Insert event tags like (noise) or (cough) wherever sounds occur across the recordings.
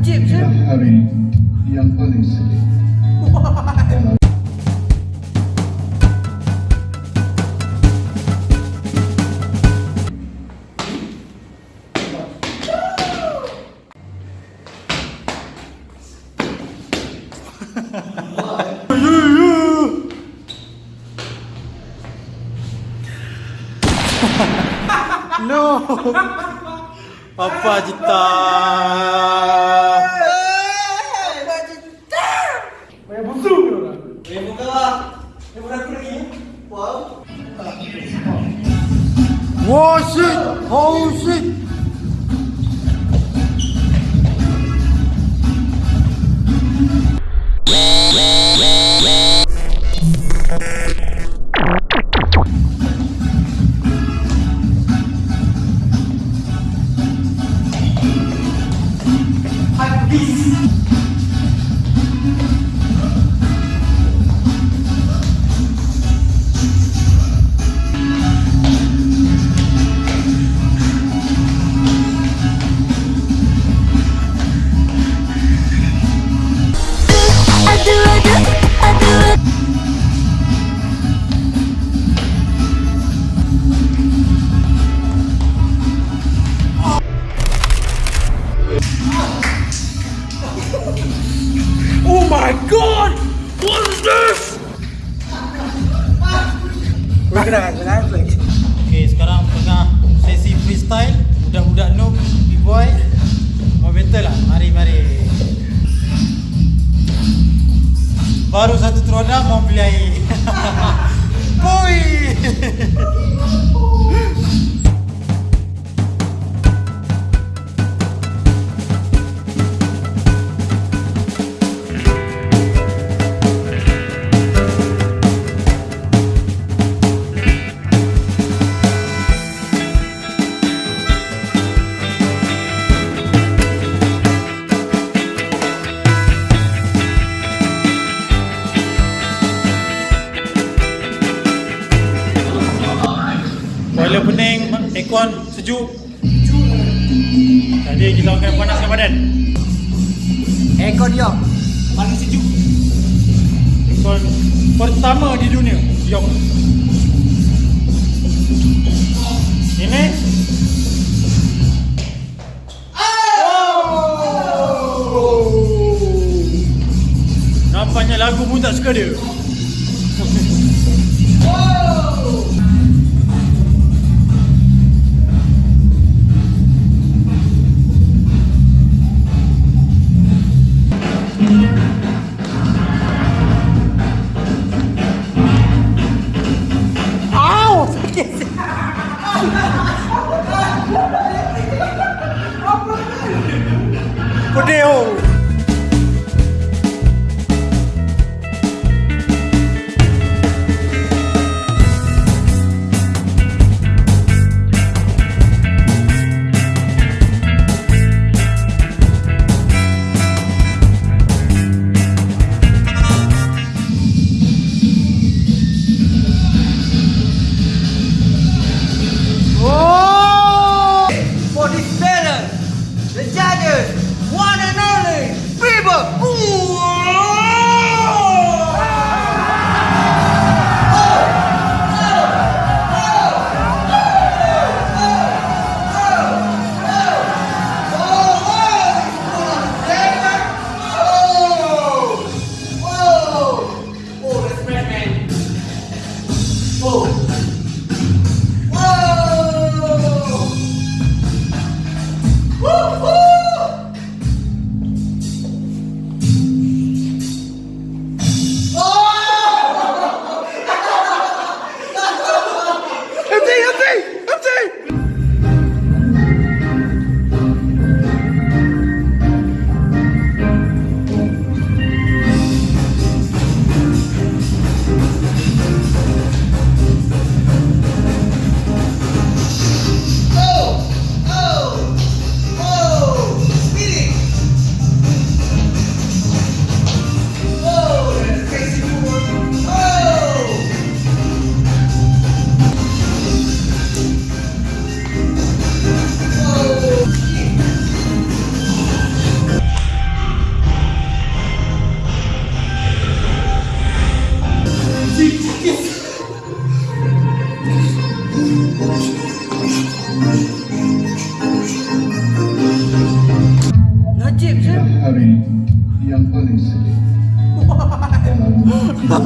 Egyptian? Harry, young police. What? no! 아빠짓다. Oh shit. Aduh, Budak-budak noob, B-boy. Mau battle lah. Mari, mari. Baru satu terodah mau beli air. (laughs) Boy! Boiler pening, aircon sejuk. Jadi kita akan panaskan badan. Aircon dia. Paling sejuk. Aircon pertama di dunia. Yok. Ini Nampaknya lagu pun tak suka dia. (laughs)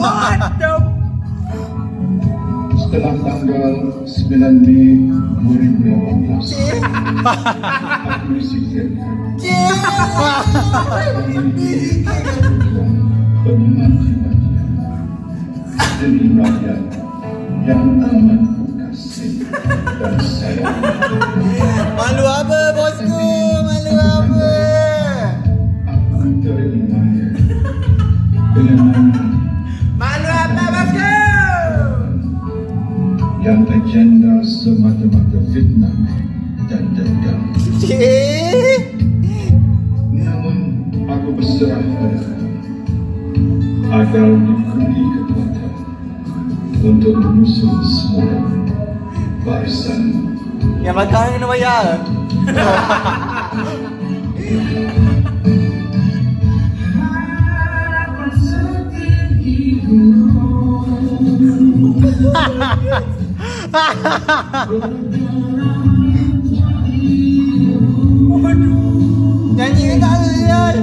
What the setelah tanggal 9 Mei 2018 (laughs) aku disingkirkan (laughs) rakyat yang amat semata-mata fitnah dan dendam. Namun aku berserah pada kamu agar diberi kekuatan untuk mengusung semula barisan Yang makan kena bayar. (laughs) Nyanyi tak ada